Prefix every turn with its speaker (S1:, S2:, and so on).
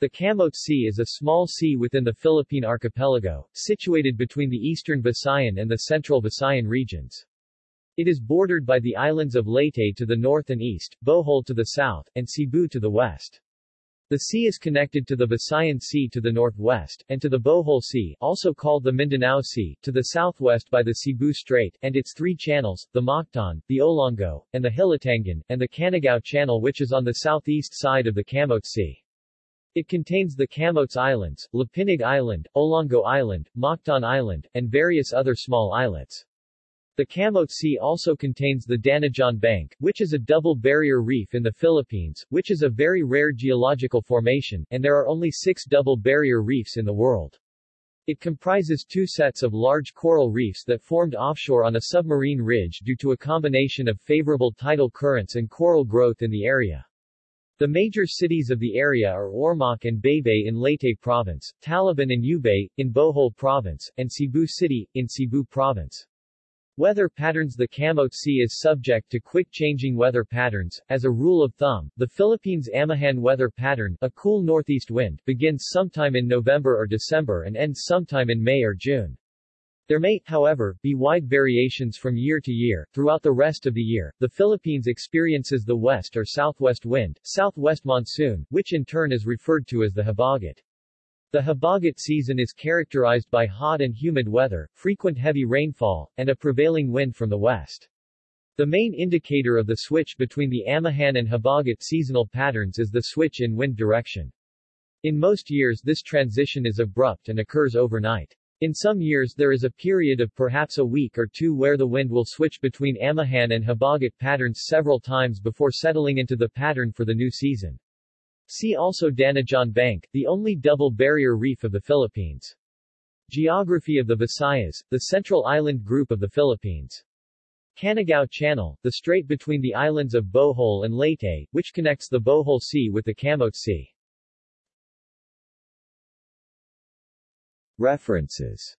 S1: The Camotes Sea is a small sea within the Philippine archipelago, situated between the eastern Visayan and the central Visayan regions. It is bordered by the islands of Leyte to the north and east, Bohol to the south, and Cebu to the west. The sea is connected to the Visayan Sea to the northwest, and to the Bohol Sea also called the Mindanao Sea, to the southwest by the Cebu Strait, and its three channels, the Mactan, the Olango, and the Hilutungan, and the Canigao Channel which is on the southeast side of the Camotes Sea. It contains the Camotes Islands, Lapinig Island, Olango Island, Mactan Island, and various other small islets. The Camotes Sea also contains the Danajon Bank, which is a double barrier reef in the Philippines, which is a very rare geological formation, and there are only six double barrier reefs in the world. It comprises two sets of large coral reefs that formed offshore on a submarine ridge due to a combination of favorable tidal currents and coral growth in the area. The major cities of the area are Ormoc and Baybay in Leyte Province, Talibon and Ubay, in Bohol Province, and Cebu City, in Cebu Province. Weather patterns The Camotes Sea is subject to quick-changing weather patterns. As a rule of thumb, the Philippines' Amihan weather pattern, a cool northeast wind, begins sometime in November or December and ends sometime in May or June. There may, however, be wide variations from year to year. Throughout the rest of the year, the Philippines experiences the west or southwest wind, southwest monsoon, which in turn is referred to as the habagat. The habagat season is characterized by hot and humid weather, frequent heavy rainfall, and a prevailing wind from the west. The main indicator of the switch between the Amihan and Habagat seasonal patterns is the switch in wind direction. In most years this transition is abrupt and occurs overnight. In some years there is a period of perhaps a week or two where the wind will switch between Amihan and Habagat patterns several times before settling into the pattern for the new season. See also Danajon Bank, the only double barrier reef of the Philippines. Geography of the Visayas, the central island group of the Philippines. Canigao Channel, the strait between the islands of Bohol and Leyte, which connects the Bohol Sea with the Camotes Sea.
S2: References